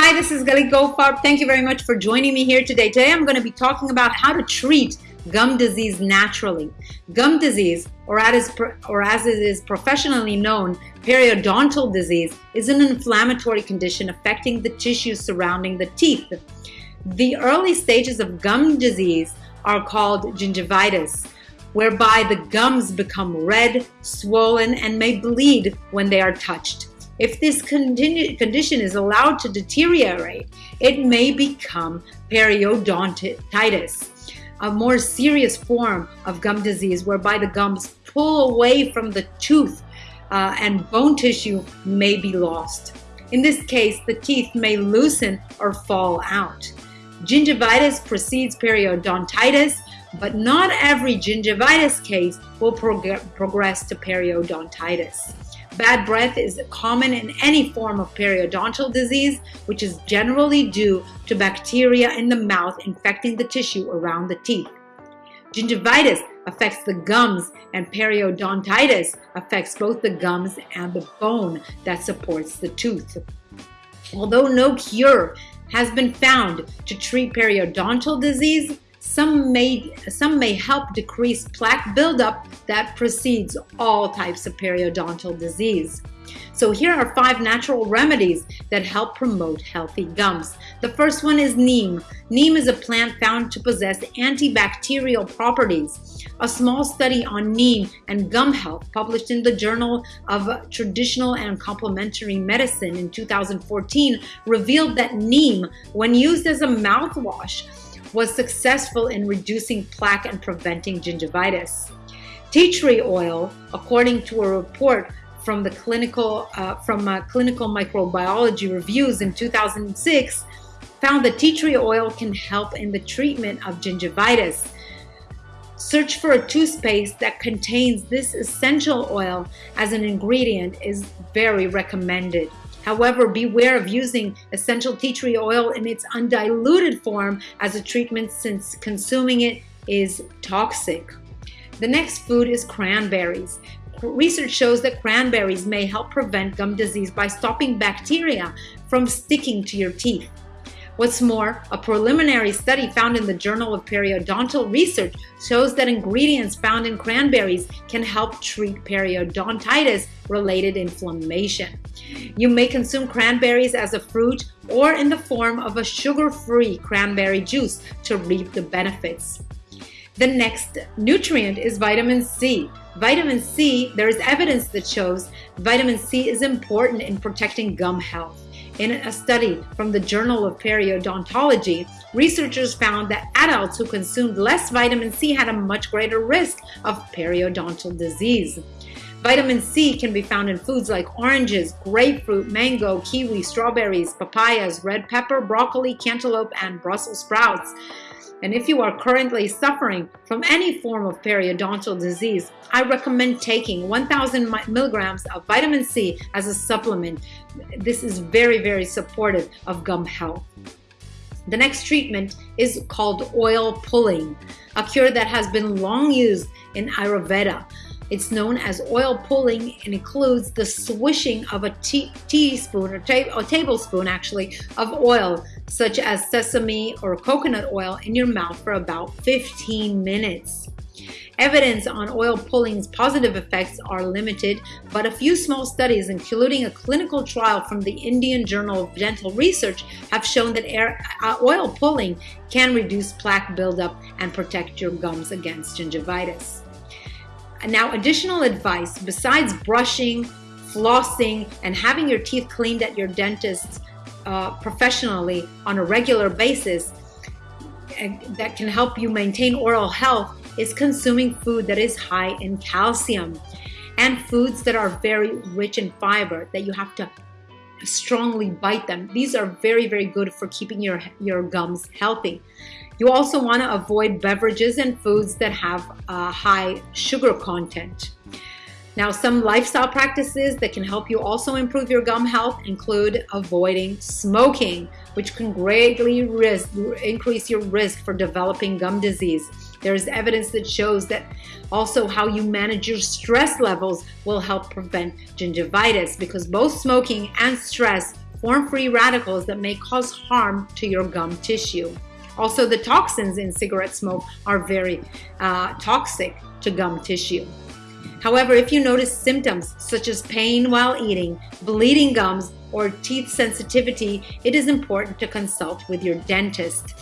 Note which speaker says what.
Speaker 1: Hi, this is Gali Goldfarb. Thank you very much for joining me here today. Today I'm going to be talking about how to treat gum disease naturally. Gum disease, or or as it is professionally known, periodontal disease, is an inflammatory condition affecting the tissues surrounding the teeth. The early stages of gum disease are called gingivitis, whereby the gums become red, swollen, and may bleed when they are touched. If this condition is allowed to deteriorate, it may become periodontitis, a more serious form of gum disease whereby the gums pull away from the tooth uh, and bone tissue may be lost. In this case, the teeth may loosen or fall out. Gingivitis precedes periodontitis, but not every gingivitis case will prog progress to periodontitis. Bad breath is common in any form of periodontal disease, which is generally due to bacteria in the mouth infecting the tissue around the teeth. Gingivitis affects the gums and periodontitis affects both the gums and the bone that supports the tooth. Although no cure has been found to treat periodontal disease, some may, some may help decrease plaque buildup that precedes all types of periodontal disease. So here are five natural remedies that help promote healthy gums. The first one is neem. Neem is a plant found to possess antibacterial properties. A small study on neem and gum health published in the Journal of Traditional and Complementary Medicine in 2014 revealed that neem, when used as a mouthwash, was successful in reducing plaque and preventing gingivitis. Tea tree oil, according to a report from the clinical uh, from uh, clinical microbiology reviews in 2006, found that tea tree oil can help in the treatment of gingivitis. Search for a toothpaste that contains this essential oil as an ingredient is very recommended. However, beware of using essential tea tree oil in its undiluted form as a treatment since consuming it is toxic. The next food is cranberries. Research shows that cranberries may help prevent gum disease by stopping bacteria from sticking to your teeth. What's more, a preliminary study found in the Journal of Periodontal Research shows that ingredients found in cranberries can help treat periodontitis related inflammation. You may consume cranberries as a fruit or in the form of a sugar-free cranberry juice to reap the benefits. The next nutrient is vitamin C. Vitamin C, there is evidence that shows vitamin C is important in protecting gum health. In a study from the Journal of Periodontology, researchers found that adults who consumed less vitamin C had a much greater risk of periodontal disease. Vitamin C can be found in foods like oranges, grapefruit, mango, kiwi, strawberries, papayas, red pepper, broccoli, cantaloupe, and Brussels sprouts. And if you are currently suffering from any form of periodontal disease, I recommend taking 1000 milligrams of vitamin C as a supplement. This is very, very supportive of gum health. The next treatment is called oil pulling, a cure that has been long used in Ayurveda. It's known as oil pulling and includes the swishing of a tea teaspoon or, ta or tablespoon actually of oil such as sesame or coconut oil in your mouth for about 15 minutes. Evidence on oil pulling's positive effects are limited, but a few small studies, including a clinical trial from the Indian Journal of Dental Research, have shown that air, uh, oil pulling can reduce plaque buildup and protect your gums against gingivitis. Now, additional advice besides brushing, flossing, and having your teeth cleaned at your dentist uh, professionally on a regular basis that can help you maintain oral health is consuming food that is high in calcium and foods that are very rich in fiber that you have to strongly bite them. These are very, very good for keeping your, your gums healthy. You also want to avoid beverages and foods that have a high sugar content. Now, some lifestyle practices that can help you also improve your gum health include avoiding smoking, which can greatly risk, increase your risk for developing gum disease. There is evidence that shows that also how you manage your stress levels will help prevent gingivitis because both smoking and stress form free radicals that may cause harm to your gum tissue. Also, the toxins in cigarette smoke are very uh, toxic to gum tissue. However, if you notice symptoms such as pain while eating, bleeding gums, or teeth sensitivity, it is important to consult with your dentist.